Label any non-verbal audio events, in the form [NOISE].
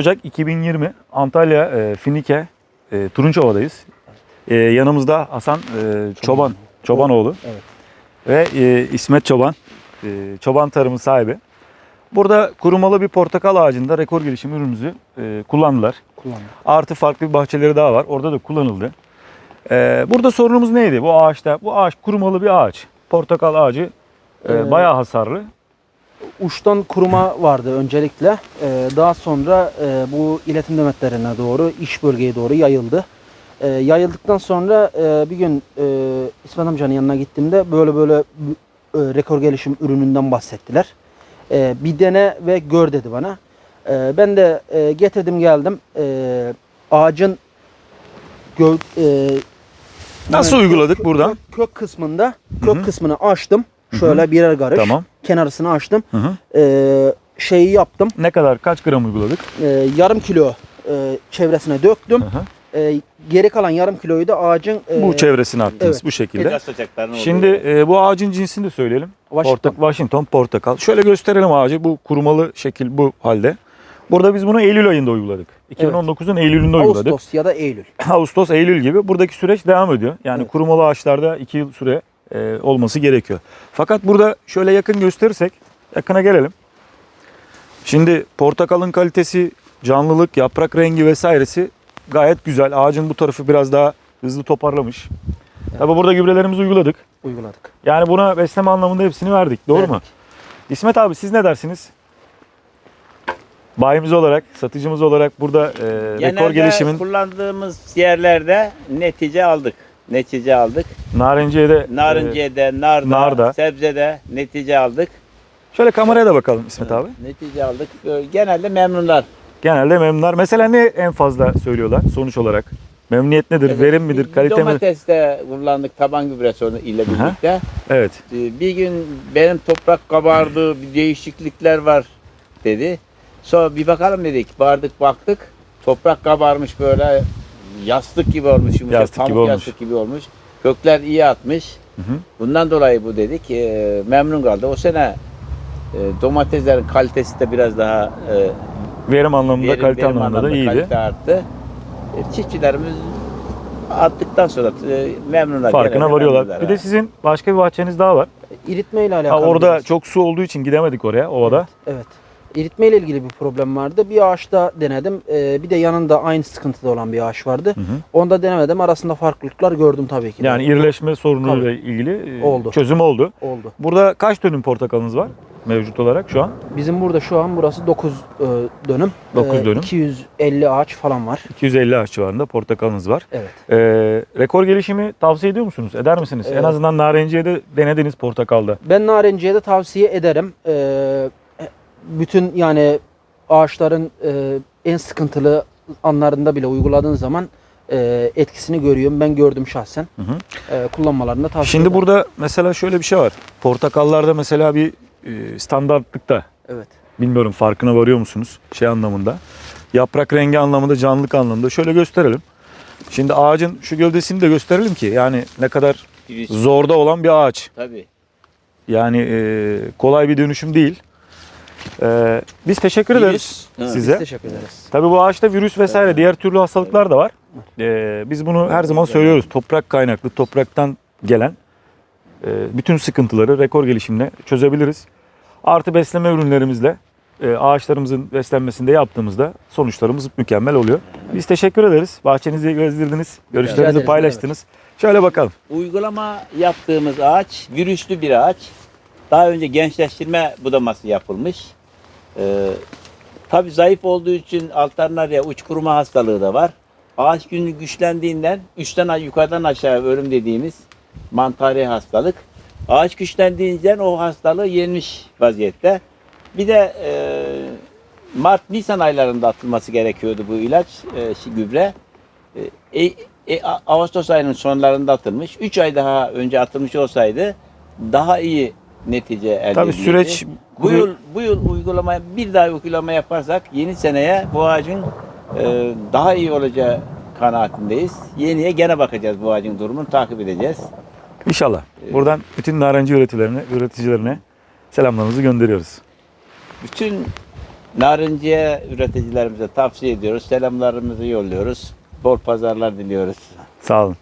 Ocak 2020 Antalya e, Finike e, Turunçova'dayız. E, yanımızda Hasan e, Çoban Çobanoğlu Evet. ve e, İsmet Çoban e, Çoban Tarımı sahibi. Burada kurumalı bir portakal ağacında rekor gelişim ürünümüzü e, kullandılar. Kullandım. Artı farklı bir bahçeleri daha var. Orada da kullanıldı. E, burada sorunumuz neydi? Bu ağaçta bu ağaç kurumalı bir ağaç. Portakal ağacı e, Ee, bayağı hasarlı. Uçtan kuruma vardı öncelikle. Ee, daha sonra e, bu iletim demetlerine doğru, iş bölgeye doğru yayıldı. Ee, yayıldıktan sonra e, bir gün e, İsmet amcanın yanına gittiğimde böyle böyle e, rekor gelişim ürününden bahsettiler. E, bir dene ve gör dedi bana. E, ben de e, getirdim geldim. E, ağacın gö, e, Nasıl yani uyguladık kök- buradan? Kök, kök kısmında, kök hı. kısmını açtım. Şöyle birer karış. Tamam. Kenarısını açtım. Hı hı. Ee, şeyi yaptım. Ne kadar kaç gram uyguladık? Ee, yarım kilo e, çevresine döktüm. Hı hı. Ee, geri kalan yarım kiloyu da ağacın e, Bu çevresine attınız evet. bu şekilde. Şimdi e, bu ağacın cinsini de söyleyelim. Washington. Portak, Washington portakal. Şöyle gösterelim ağacı. Bu kurumalı şekil bu halde. Burada biz bunu Eylül ayında uyguladık. 2019'un Eylül'ünde uyguladık. Ağustos ya da Eylül. [LAUGHS] Ağustos, Eylül gibi. Buradaki süreç devam ediyor. Yani Evet. kurumalı ağaçlarda 2 yıl süre e, olması gerekiyor. Fakat burada şöyle yakın gösterirsek, yakına gelelim. Şimdi portakalın kalitesi, canlılık, yaprak rengi vesairesi gayet güzel. Ağacın bu tarafı biraz daha hızlı toparlamış. Tabi burada gübrelerimizi uyguladık. Uyguladık. Yani buna besleme anlamında hepsini verdik. Doğru mu? Verdik. İsmet abi siz ne dersiniz? Bayimiz olarak, satıcımız olarak burada e, rekor gelişimin kullandığımız yerlerde netice aldık. Netice aldık. Narenciye'de e, Narinciye'de, narda, narda. sebzede netice aldık. şöyle kameraya da bakalım İsmet abi. Netice aldık. Genelde memnunlar. Genelde memnunlar. Mesela ne en fazla söylüyorlar sonuç olarak? Memnuniyet nedir? Evet, Verim midir? Kalite mi? Domateste kullandık taban gübresi ile Aha. birlikte. Evet. Ee, Bir gün benim toprak kabardı, bir değişiklikler var dedi. Sonra bir bakalım dedik. Bardık baktık. Toprak kabarmış böyle yastık gibi olmuş. Yumuşak, Yastık gibi pamuk olmuş. yastık gibi olmuş. Kökler iyi atmış. Hı hı. Bundan dolayı bu dedik. Ee, memnun kaldı. O sene e, domateslerin kalitesi de biraz daha e, Verim anlamında, verim- kalite verim anlamında da iyiydi. Kalite arttı. E, çiftçilerimiz attıktan sonra e, memnunlar. Farkına varıyorlar. memnunlar Bir ha. de sizin başka bir bahçeniz daha var. İritme ile Ha, alakalı. orada biraz. çok su olduğu için gidemedik oraya, ovada. Evet. İritme ile ilgili bir problem vardı. Bir ağaçta denedim. Ee, bir de yanında aynı sıkıntıda olan bir ağaç vardı. Hı hı. Onda denemedim. Arasında farklılıklar gördüm tabii ki. Yani irileşme sorunuyla Tabii. ilgili e, Oldu. çözüm oldu. oldu. Burada kaç dönüm portakalınız var mevcut olarak şu an? Bizim burada şu an burası 9 dönüm. Dokuz Ee, dönüm. 250 ağaç falan var. 250 ağaç civarında portakalınız var. Evet. Ee, rekor gelişimi tavsiye ediyor musunuz? Eder misiniz? En Evet. azından narenciye'de denediniz portakalda. Ben narenciye de tavsiye ederim. Ee, bütün yani ağaçların e, en sıkıntılı anlarında bile uyguladığın zaman e, etkisini görüyorum. Ben gördüm şahsen. Hı hı. E, kullanmalarını tavsiye Şimdi ederim. burada mesela şöyle bir şey var. Portakallarda mesela bir e, standartlıkta Evet. bilmiyorum farkına varıyor musunuz şey anlamında. Yaprak rengi anlamında, canlılık anlamında şöyle gösterelim. Şimdi ağacın şu gövdesini de gösterelim ki yani ne kadar zorda olan bir ağaç. Tabii. Yani e, kolay bir dönüşüm değil. E, biz teşekkür ederiz Virüs, ha. size. Biz teşekkür ederiz. Tabii bu ağaçta virüs vesaire diğer türlü hastalıklar da var. Ee, biz bunu her zaman söylüyoruz. Toprak kaynaklı, topraktan gelen e, bütün sıkıntıları rekor gelişimle çözebiliriz. Artı besleme ürünlerimizle e, ağaçlarımızın beslenmesinde yaptığımızda sonuçlarımız mükemmel oluyor. Biz teşekkür ederiz. Bahçenizi gezdirdiniz, görüşlerinizi ederiz, paylaştınız. Şöyle bakalım. Uygulama yaptığımız ağaç virüslü bir ağaç. Daha önce gençleştirme budaması yapılmış. Ee, tabii zayıf olduğu için alternarya uç kuruma hastalığı da var. Ağaç günü güçlendiğinden üstten yukarıdan aşağı ölüm dediğimiz mantari hastalık. Ağaç güçlendiğinden o hastalığı yenmiş vaziyette. Bir de e, Mart Nisan aylarında atılması gerekiyordu bu ilaç, e, gübre. E, e, e, Ağustos ayının sonlarında atılmış. 3 ay daha önce atılmış olsaydı daha iyi netice elde Tabii edilirdi. süreç bu yıl bu yıl uygulamaya bir daha uygulama yaparsak yeni seneye bu ağacın e, daha iyi olacağı kanaatindeyiz. Yeniye gene bakacağız bu ağacın durumunu takip edeceğiz. inşallah. Buradan bütün narenci üreticilerine, üreticilerine selamlarımızı gönderiyoruz. Bütün Narinciye üreticilerimize tavsiye ediyoruz. Selamlarımızı yolluyoruz. Bol pazarlar diliyoruz. Sağ olun.